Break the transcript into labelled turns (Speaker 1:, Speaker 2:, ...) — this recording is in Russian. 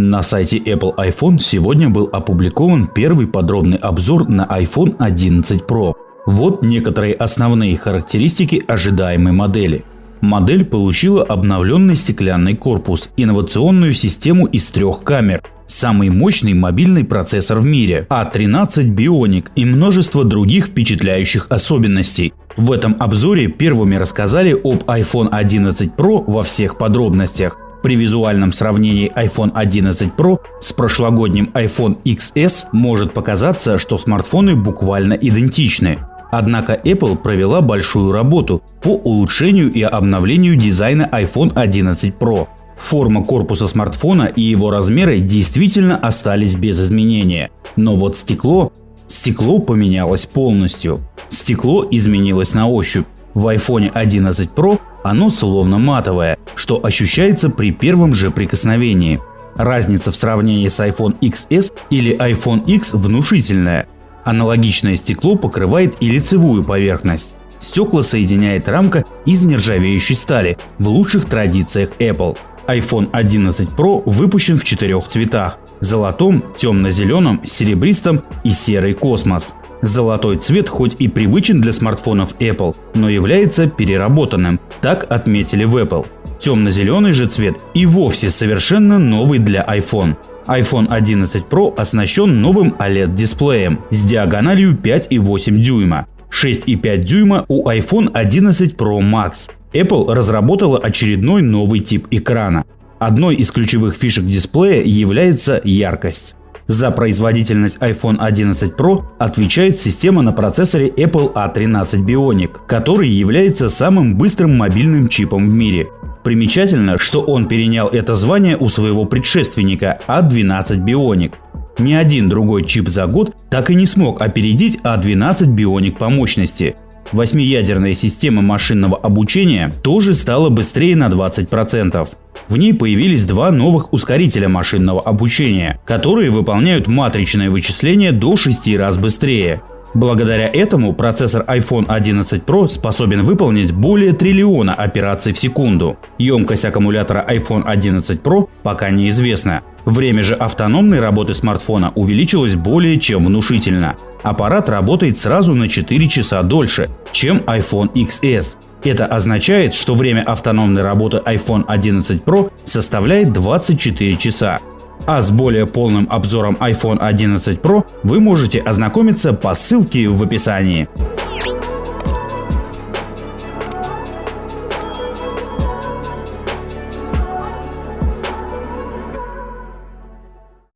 Speaker 1: На сайте Apple iPhone сегодня был опубликован первый подробный обзор на iPhone 11 Pro. Вот некоторые основные характеристики ожидаемой модели. Модель получила обновленный стеклянный корпус, инновационную систему из трех камер, самый мощный мобильный процессор в мире, A13 а Bionic и множество других впечатляющих особенностей. В этом обзоре первыми рассказали об iPhone 11 Pro во всех подробностях. При визуальном сравнении iPhone 11 Pro с прошлогодним iPhone XS может показаться, что смартфоны буквально идентичны. Однако Apple провела большую работу по улучшению и обновлению дизайна iPhone 11 Pro. Форма корпуса смартфона и его размеры действительно остались без изменения. Но вот стекло... Стекло поменялось полностью. Стекло изменилось на ощупь. В iPhone 11 Pro оно словно матовое, что ощущается при первом же прикосновении. Разница в сравнении с iPhone XS или iPhone X внушительная. Аналогичное стекло покрывает и лицевую поверхность. Стекла соединяет рамка из нержавеющей стали в лучших традициях Apple. iPhone 11 Pro выпущен в четырех цветах – золотом, темно-зеленом, серебристом и серый космос. Золотой цвет хоть и привычен для смартфонов Apple, но является переработанным, так отметили в Apple. Темно-зеленый же цвет и вовсе совершенно новый для iPhone. iPhone 11 Pro оснащен новым OLED-дисплеем с диагональю 5,8 дюйма. 6,5 дюйма у iPhone 11 Pro Max. Apple разработала очередной новый тип экрана. Одной из ключевых фишек дисплея является яркость. За производительность iPhone 11 Pro отвечает система на процессоре Apple A13 Bionic, который является самым быстрым мобильным чипом в мире. Примечательно, что он перенял это звание у своего предшественника A12 Bionic. Ни один другой чип за год так и не смог опередить A12 Bionic по мощности. Восьмиядерная система машинного обучения тоже стала быстрее на 20%. В ней появились два новых ускорителя машинного обучения, которые выполняют матричное вычисление до 6 раз быстрее. Благодаря этому процессор iPhone 11 Pro способен выполнить более триллиона операций в секунду. Емкость аккумулятора iPhone 11 Pro пока неизвестна. Время же автономной работы смартфона увеличилось более чем внушительно. Аппарат работает сразу на 4 часа дольше, чем iPhone XS. Это означает, что время автономной работы iPhone 11 Pro составляет 24 часа. А с более полным обзором iPhone 11 Pro вы можете ознакомиться по ссылке в описании.